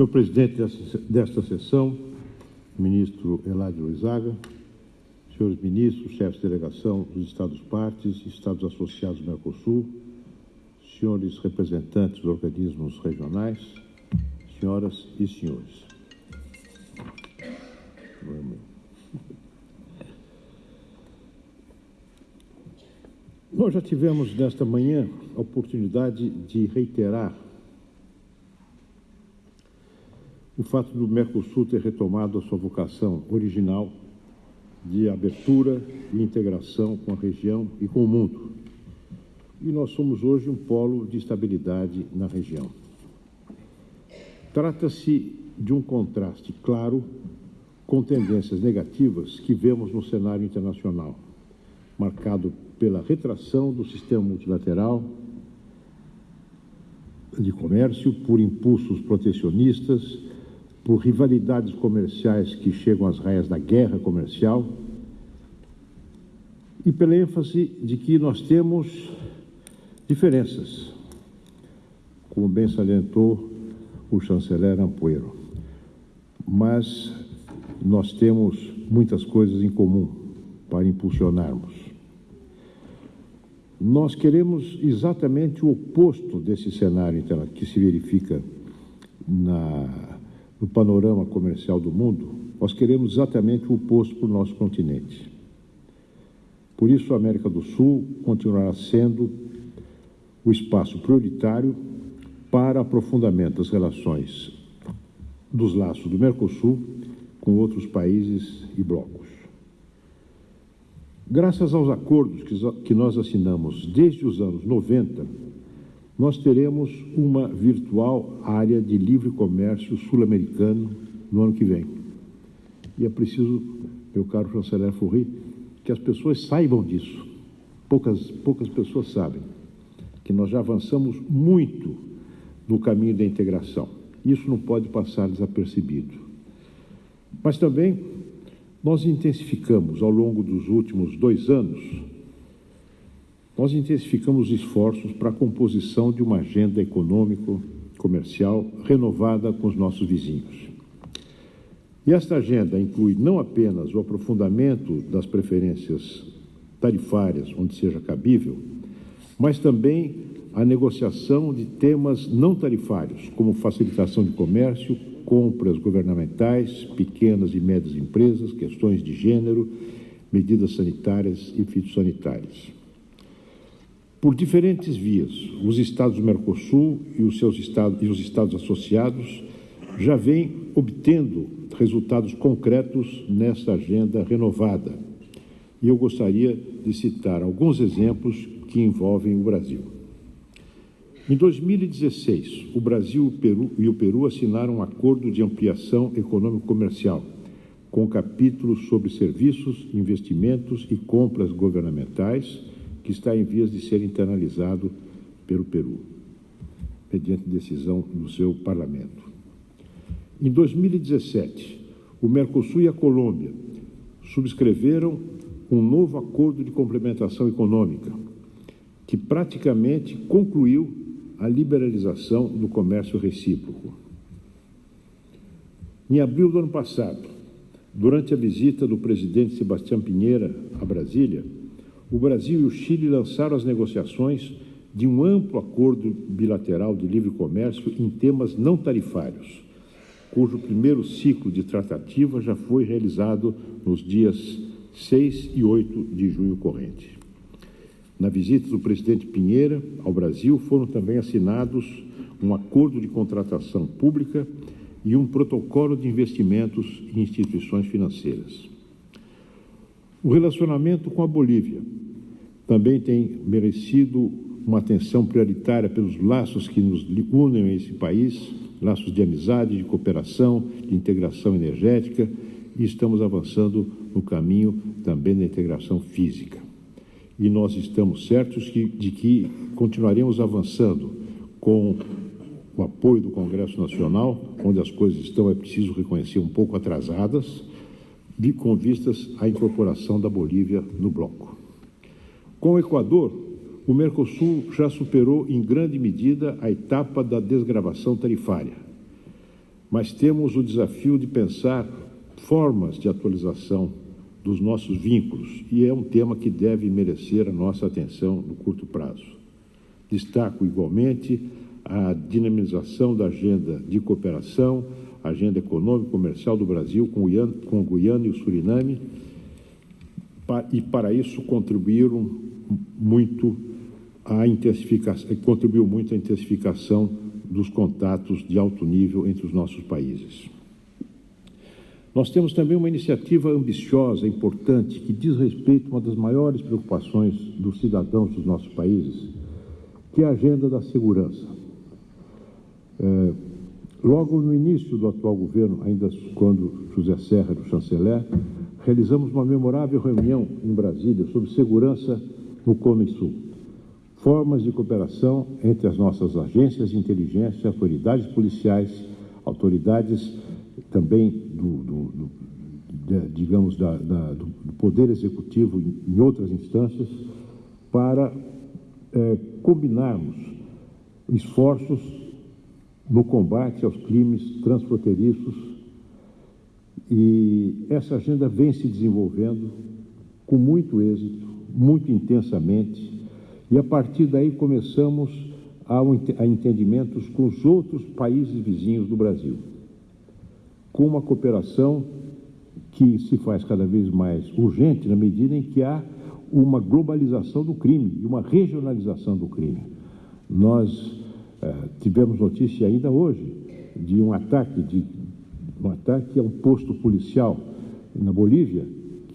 Senhor presidente desta sessão, ministro Eladio Luizaga, senhores ministros, chefes de delegação dos Estados-partes, Estados associados do Mercosul, senhores representantes dos organismos regionais, senhoras e senhores. Nós já tivemos nesta manhã a oportunidade de reiterar o fato do Mercosul ter retomado a sua vocação original de abertura e integração com a região e com o mundo. E nós somos hoje um polo de estabilidade na região. Trata-se de um contraste claro com tendências negativas que vemos no cenário internacional, marcado pela retração do sistema multilateral de comércio, por impulsos protecionistas, por rivalidades comerciais que chegam às raias da guerra comercial e pela ênfase de que nós temos diferenças, como bem salientou o chanceler Ampuero. Mas nós temos muitas coisas em comum para impulsionarmos. Nós queremos exatamente o oposto desse cenário que se verifica na, no panorama comercial do mundo. Nós queremos exatamente o oposto para o nosso continente. Por isso, a América do Sul continuará sendo o espaço prioritário para aprofundamento das relações dos laços do Mercosul com outros países e blocos. Graças aos acordos que nós assinamos desde os anos 90, nós teremos uma virtual área de livre comércio sul-americano no ano que vem. E é preciso, meu caro chanceler Furri, que as pessoas saibam disso. Poucas, poucas pessoas sabem que nós já avançamos muito no caminho da integração. Isso não pode passar desapercebido. Mas também nós intensificamos ao longo dos últimos dois anos, nós intensificamos os esforços para a composição de uma agenda econômico-comercial renovada com os nossos vizinhos. E esta agenda inclui não apenas o aprofundamento das preferências tarifárias, onde seja cabível, mas também a negociação de temas não tarifários, como facilitação de comércio, compras governamentais, pequenas e médias empresas, questões de gênero, medidas sanitárias e fitossanitárias. Por diferentes vias, os estados do Mercosul e os seus estados e os estados associados já vêm obtendo resultados concretos nessa agenda renovada. E eu gostaria de citar alguns exemplos que envolvem o Brasil. Em 2016, o Brasil e o Peru assinaram um acordo de ampliação econômico-comercial, com capítulos sobre serviços, investimentos e compras governamentais, que está em vias de ser internalizado pelo Peru, mediante decisão do seu parlamento. Em 2017, o Mercosul e a Colômbia subscreveram um novo acordo de complementação econômica, que praticamente concluiu a liberalização do comércio recíproco. Em abril do ano passado, durante a visita do presidente Sebastião Pinheira a Brasília, o Brasil e o Chile lançaram as negociações de um amplo acordo bilateral de livre comércio em temas não tarifários, cujo primeiro ciclo de tratativa já foi realizado nos dias 6 e 8 de junho corrente. Na visita do presidente Pinheira ao Brasil, foram também assinados um acordo de contratação pública e um protocolo de investimentos em instituições financeiras. O relacionamento com a Bolívia também tem merecido uma atenção prioritária pelos laços que nos unem a esse país, laços de amizade, de cooperação, de integração energética, e estamos avançando no caminho também da integração física. E nós estamos certos que, de que continuaremos avançando com o apoio do Congresso Nacional, onde as coisas estão, é preciso reconhecer, um pouco atrasadas, de, com vistas à incorporação da Bolívia no bloco. Com o Equador, o Mercosul já superou em grande medida a etapa da desgravação tarifária. mas temos o desafio de pensar formas de atualização dos nossos vínculos e é um tema que deve merecer a nossa atenção no curto prazo. Destaco igualmente a dinamização da agenda de cooperação, agenda econômica e comercial do Brasil com, com Guiana e o Suriname, e para isso contribuíram muito a intensificação, contribuiu muito a intensificação dos contatos de alto nível entre os nossos países. Nós temos também uma iniciativa ambiciosa, importante, que diz respeito a uma das maiores preocupações dos cidadãos dos nossos países, que é a agenda da segurança. É, logo no início do atual governo, ainda quando José Serra era o chanceler, realizamos uma memorável reunião em Brasília sobre segurança no Cone Sul. Formas de cooperação entre as nossas agências de inteligência, autoridades policiais, autoridades também do, do, do de, digamos, da, da, do Poder Executivo em outras instâncias, para é, combinarmos esforços no combate aos crimes transfronteiriços. E essa agenda vem se desenvolvendo com muito êxito, muito intensamente, e a partir daí começamos a, entendimentos com os outros países vizinhos do Brasil, com uma cooperação que se faz cada vez mais urgente na medida em que há uma globalização do crime e uma regionalização do crime. Nós eh, tivemos notícia ainda hoje de um ataque, de, um ataque a um posto policial na Bolívia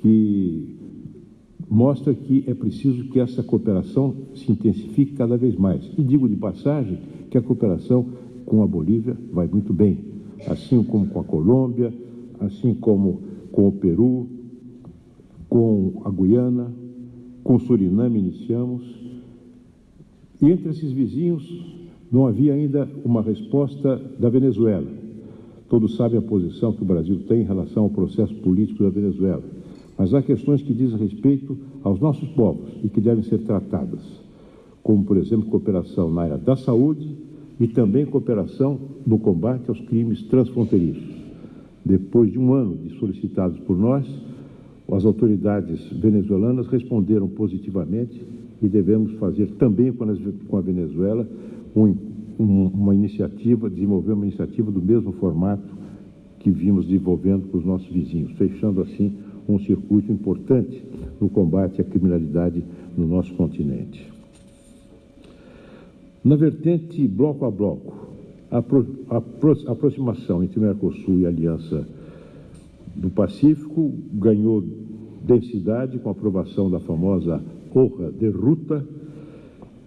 que mostra que é preciso que essa cooperação se intensifique cada vez mais. E digo de passagem que a cooperação com a Bolívia vai muito bem, assim como com a Colômbia, assim como com o Peru, com a Guiana, com o Suriname iniciamos. E entre esses vizinhos não havia ainda uma resposta da Venezuela. Todos sabem a posição que o Brasil tem em relação ao processo político da Venezuela mas há questões que dizem respeito aos nossos povos e que devem ser tratadas, como, por exemplo, cooperação na área da saúde e também cooperação no combate aos crimes transfronteiriços. Depois de um ano de solicitados por nós, as autoridades venezuelanas responderam positivamente e devemos fazer também com a Venezuela um, um, uma iniciativa, desenvolver uma iniciativa do mesmo formato que vimos desenvolvendo com os nossos vizinhos, fechando assim um circuito importante no combate à criminalidade no nosso continente. Na vertente bloco a bloco, a, aproximação entre Mercosul e a Aliança do Pacífico ganhou densidade com a aprovação da famosa Honra de Ruta,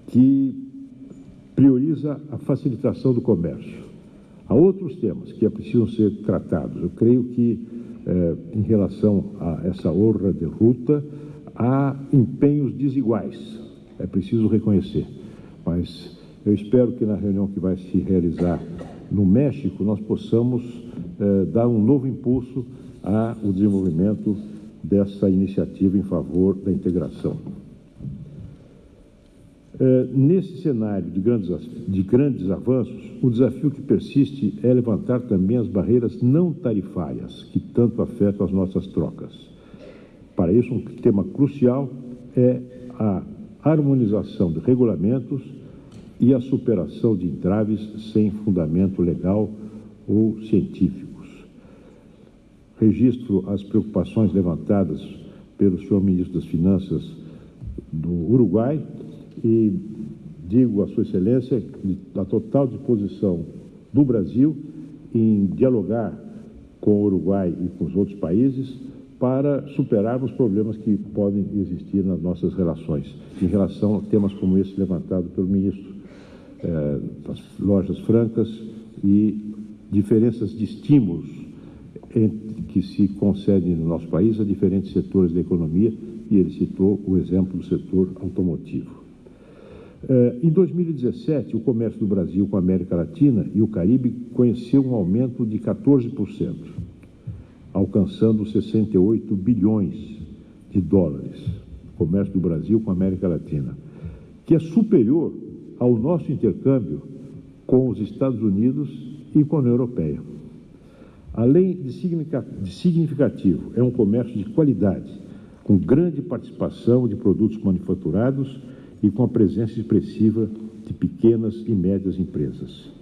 que prioriza a facilitação do comércio. Há outros temas que precisam ser tratados. Eu creio que eh, em relação a essa honra de ruta, há empenhos desiguais, é preciso reconhecer. Mas eu espero que na reunião que vai se realizar no México nós possamos eh, dar um novo impulso ao desenvolvimento dessa iniciativa em favor da integração. É, nesse cenário de grandes, de grandes avanços, o desafio que persiste é levantar também as barreiras não tarifárias que tanto afetam as nossas trocas. Para isso, um tema crucial é a harmonização de regulamentos e a superação de entraves sem fundamento legal ou científicos. Registro as preocupações levantadas pelo senhor ministro das Finanças do Uruguai e digo a Sua Excelência a total disposição do Brasil em dialogar com o Uruguai e com os outros países para superarmos problemas que podem existir nas nossas relações, em relação a temas como esse levantado pelo ministro, eh, das lojas francas e diferenças de estímulos que se concedem no nosso país a diferentes setores da economia, e ele citou o exemplo do setor automotivo. Eh, em 2017, o comércio do Brasil com a América Latina e o Caribe conheceu um aumento de 14%, alcançando 68 bilhões de dólares. O comércio do Brasil com a América Latina, que é superior ao nosso intercâmbio com os Estados Unidos e com a União Europeia. Além de significativo, é um comércio de qualidade, com grande participação de produtos manufaturados e com a presença expressiva de pequenas e médias empresas.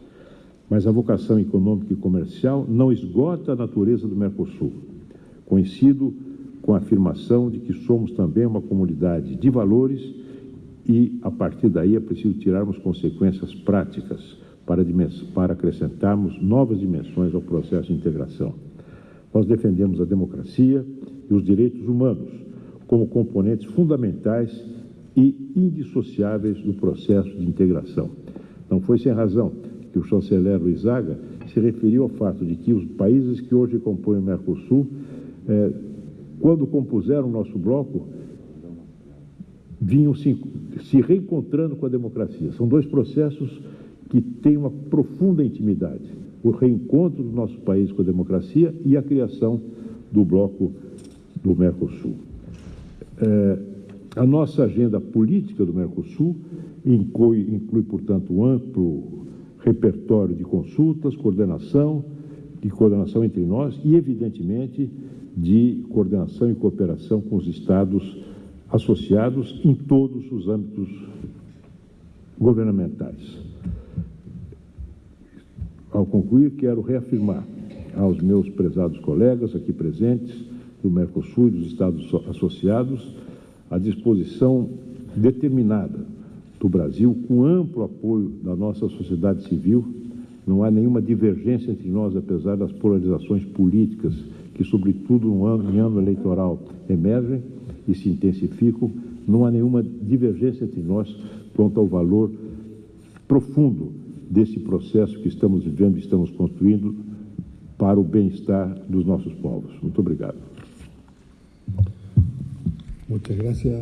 Mas a vocação econômica e comercial não esgota a natureza do Mercosul. Coincido com a afirmação de que somos também uma comunidade de valores e, a partir daí, é preciso tirarmos consequências práticas para, para acrescentarmos novas dimensões ao processo de integração. Nós defendemos a democracia e os direitos humanos como componentes fundamentais e indissociáveis do processo de integração. Não foi sem razão que o chanceler Luizaga se referiu ao fato de que os países que hoje compõem o Mercosul, eh, quando compuseram o nosso bloco, vinham se, se reencontrando com a democracia. São dois processos que têm uma profunda intimidade. O reencontro do nosso país com a democracia e a criação do bloco do Mercosul. É, a nossa agenda política do Mercosul inclui, inclui, portanto, um amplo repertório de consultas, coordenação, de coordenação entre nós e, evidentemente, de coordenação e cooperação com os Estados associados em todos os âmbitos governamentais. Ao concluir, quero reafirmar aos meus prezados colegas aqui presentes do Mercosul e dos Estados associados a disposição determinada do Brasil, com amplo apoio da nossa sociedade civil. Não há nenhuma divergência entre nós, apesar das polarizações políticas que, sobretudo no ano, em ano eleitoral, emergem e se intensificam. Não há nenhuma divergência entre nós quanto ao valor profundo desse processo que estamos vivendo e estamos construindo para o bem-estar dos nossos povos. Muito obrigado. Muchas gracias.